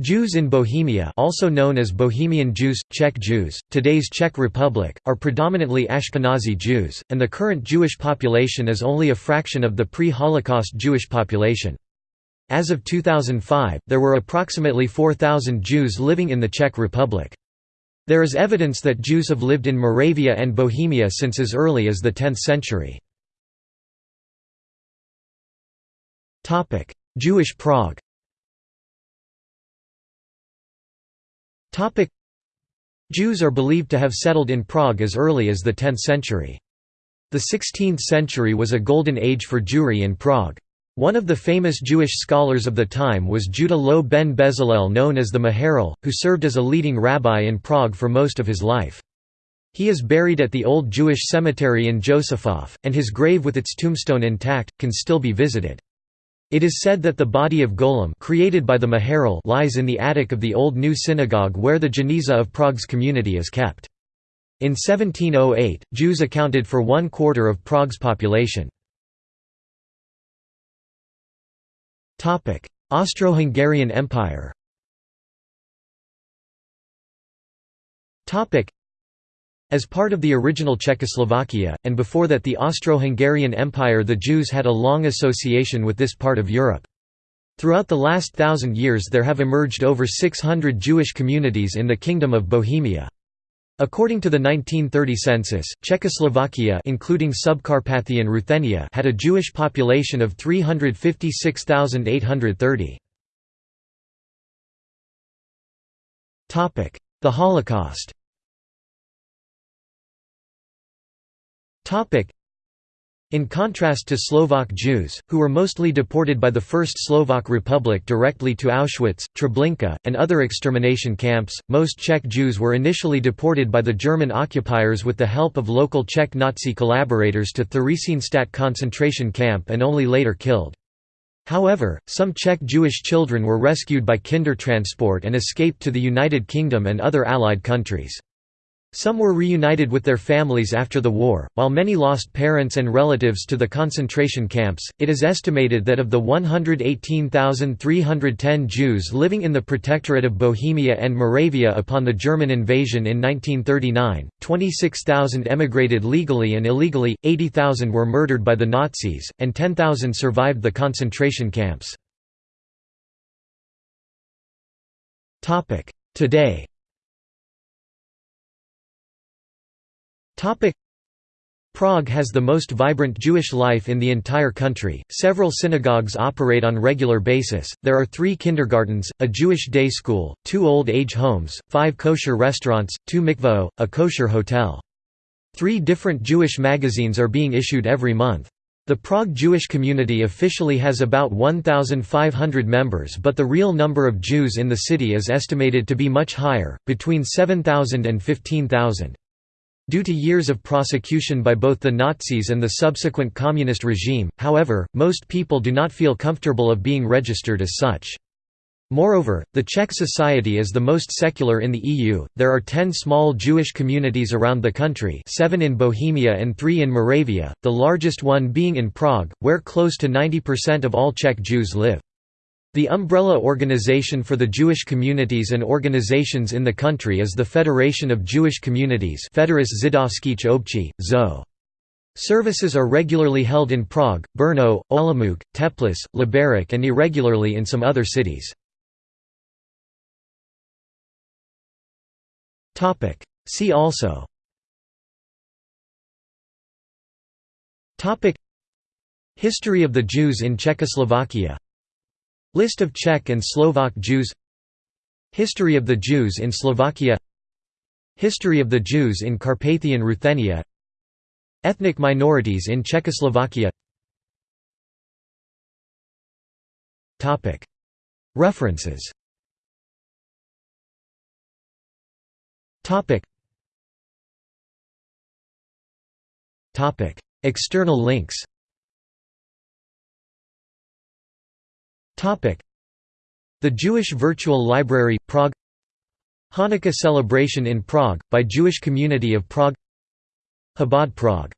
Jews in Bohemia also known as Bohemian Jews, Czech Jews, today's Czech Republic, are predominantly Ashkenazi Jews, and the current Jewish population is only a fraction of the pre-Holocaust Jewish population. As of 2005, there were approximately 4,000 Jews living in the Czech Republic. There is evidence that Jews have lived in Moravia and Bohemia since as early as the 10th century. Jewish Prague Jews are believed to have settled in Prague as early as the 10th century. The 16th century was a golden age for Jewry in Prague. One of the famous Jewish scholars of the time was Judah Loew ben Bezalel known as the Maharal, who served as a leading rabbi in Prague for most of his life. He is buried at the Old Jewish Cemetery in Josefov, and his grave with its tombstone intact, can still be visited. It is said that the body of Golem created by the Maharal lies in the attic of the Old New Synagogue where the Geniza of Prague's community is kept. In 1708, Jews accounted for one quarter of Prague's population. Austro-Hungarian Empire as part of the original Czechoslovakia, and before that the Austro-Hungarian Empire the Jews had a long association with this part of Europe. Throughout the last thousand years there have emerged over 600 Jewish communities in the Kingdom of Bohemia. According to the 1930 census, Czechoslovakia including Subcarpathian Ruthenia had a Jewish population of 356,830. The Holocaust In contrast to Slovak Jews, who were mostly deported by the First Slovak Republic directly to Auschwitz, Treblinka, and other extermination camps, most Czech Jews were initially deported by the German occupiers with the help of local Czech Nazi collaborators to Theresienstadt concentration camp and only later killed. However, some Czech Jewish children were rescued by Kindertransport and escaped to the United Kingdom and other Allied countries. Some were reunited with their families after the war, while many lost parents and relatives to the concentration camps. It is estimated that of the 118,310 Jews living in the Protectorate of Bohemia and Moravia upon the German invasion in 1939, 26,000 emigrated legally and illegally, 80,000 were murdered by the Nazis, and 10,000 survived the concentration camps. Today Prague has the most vibrant Jewish life in the entire country. Several synagogues operate on regular basis. There are 3 kindergartens, a Jewish day school, 2 old age homes, 5 kosher restaurants, 2 mikvah, a kosher hotel. 3 different Jewish magazines are being issued every month. The Prague Jewish community officially has about 1,500 members but the real number of Jews in the city is estimated to be much higher, between 7,000 and 15,000. Due to years of prosecution by both the Nazis and the subsequent communist regime, however, most people do not feel comfortable of being registered as such. Moreover, the Czech society is the most secular in the EU. There are 10 small Jewish communities around the country, 7 in Bohemia and 3 in Moravia, the largest one being in Prague, where close to 90% of all Czech Jews live. The umbrella organization for the Jewish communities and organizations in the country is the Federation of Jewish Communities. Services are regularly held in Prague, Brno, Olomouc, Teplice, Liberec and irregularly in some other cities. See also History of the Jews in Czechoslovakia List of Czech and Slovak Jews. History of the Jews in Slovakia. History of the Jews in Carpathian Ruthenia. Ethnic minorities in Czechoslovakia. References. External links The Jewish Virtual Library, Prague. Hanukkah celebration in Prague, by Jewish Community of Prague. Chabad Prague